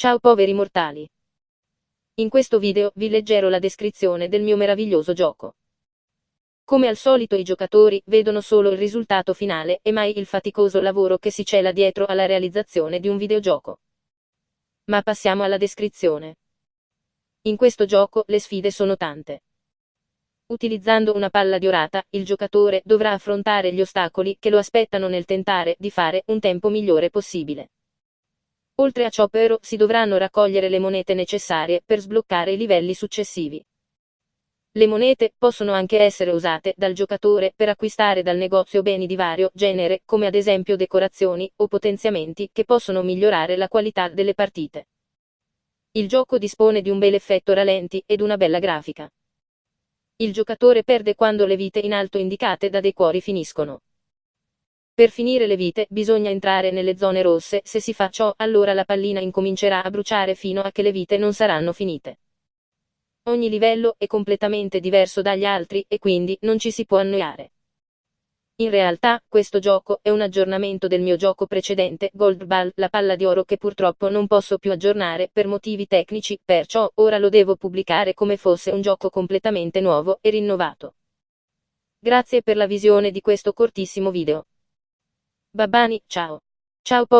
Ciao poveri mortali. In questo video vi leggerò la descrizione del mio meraviglioso gioco. Come al solito i giocatori vedono solo il risultato finale e mai il faticoso lavoro che si cela dietro alla realizzazione di un videogioco. Ma passiamo alla descrizione. In questo gioco le sfide sono tante. Utilizzando una palla diorata, il giocatore dovrà affrontare gli ostacoli che lo aspettano nel tentare di fare un tempo migliore possibile. Oltre a ciò però si dovranno raccogliere le monete necessarie per sbloccare i livelli successivi. Le monete possono anche essere usate dal giocatore per acquistare dal negozio beni di vario genere, come ad esempio decorazioni o potenziamenti che possono migliorare la qualità delle partite. Il gioco dispone di un bel effetto ralenti ed una bella grafica. Il giocatore perde quando le vite in alto indicate da dei cuori finiscono. Per finire le vite bisogna entrare nelle zone rosse, se si fa ciò allora la pallina incomincerà a bruciare fino a che le vite non saranno finite. Ogni livello è completamente diverso dagli altri e quindi non ci si può annoiare. In realtà, questo gioco è un aggiornamento del mio gioco precedente, Gold Ball, la palla di oro che purtroppo non posso più aggiornare per motivi tecnici, perciò ora lo devo pubblicare come fosse un gioco completamente nuovo e rinnovato. Grazie per la visione di questo cortissimo video. Babani, ciao. Ciao po